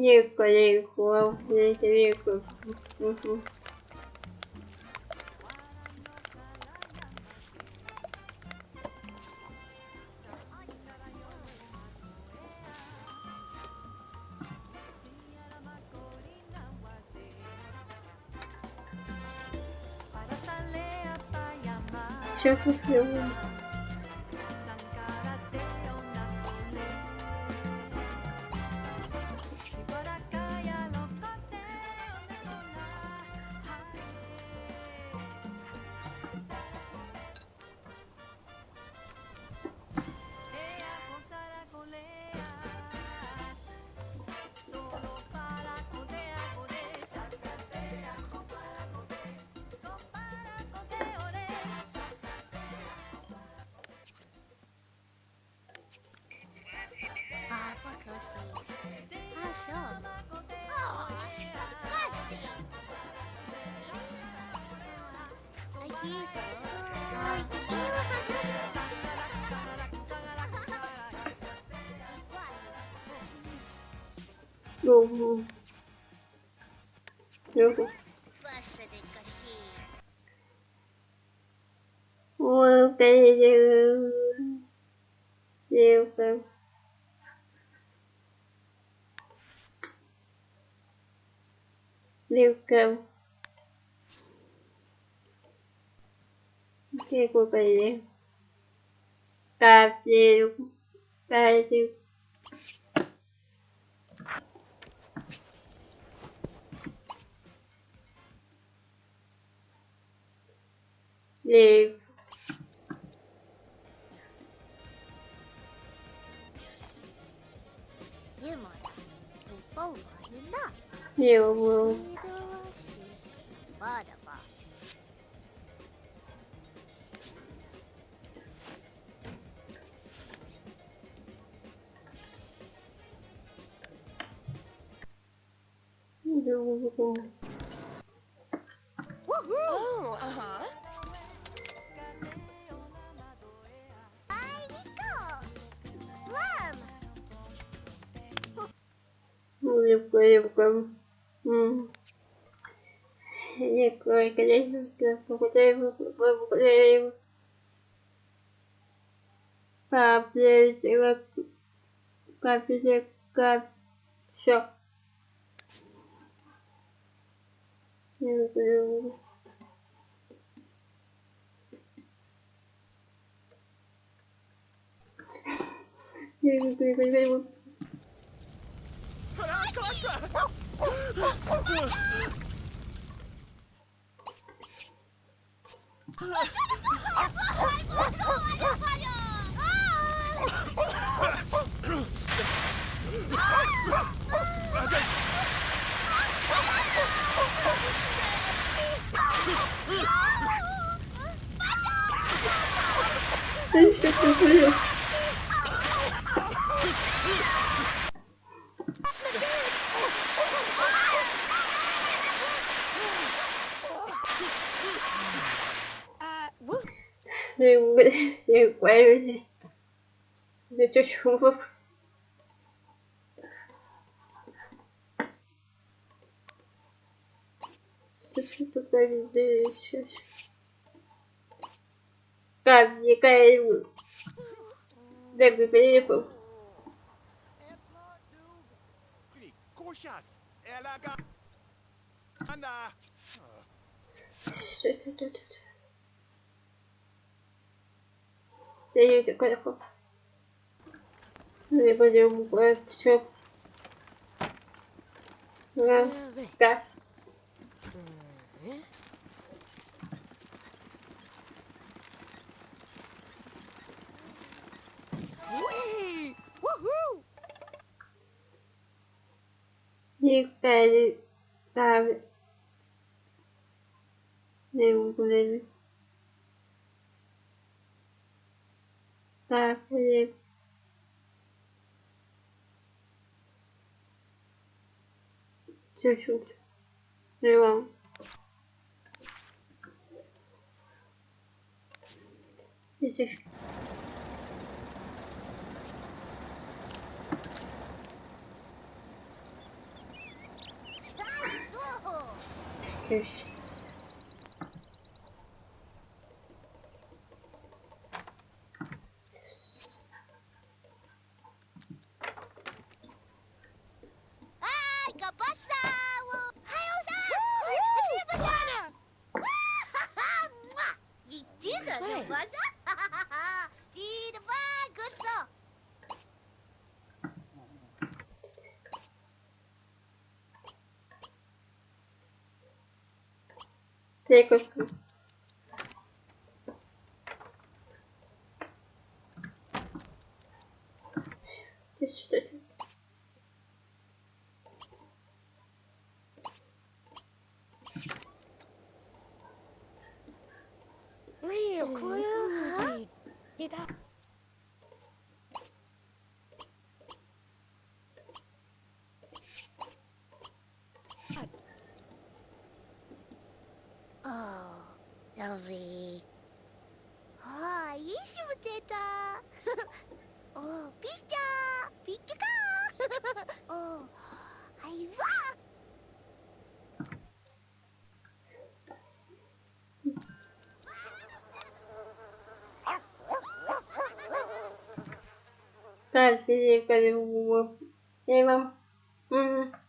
Віко, віко, віко, віко. Мгм. Go, go. Here, go. Well, okay, you. You, go. Liêu cơm Cái của bầy liêu Cà chiều Cà chiều Levo. Eu vou. Eu Oh, uh -huh. Дівка, дівка. М. Дівка, дівка, покудаємо, покудаємо. Папа, папа, папа, все. Дівка, дівка, Deixa eu ver. Đừng quay đi để cho chúng phục Сейчас покажу сейчас. Как мне They use the collector. Woohoo! You better have поставили чуть-чуть. Его. Здесь. Excuse. 맞아? 지르바 그어 Take us through. Just, just. てた。おピッチャーピッチカー。おはいわ Так, девка, う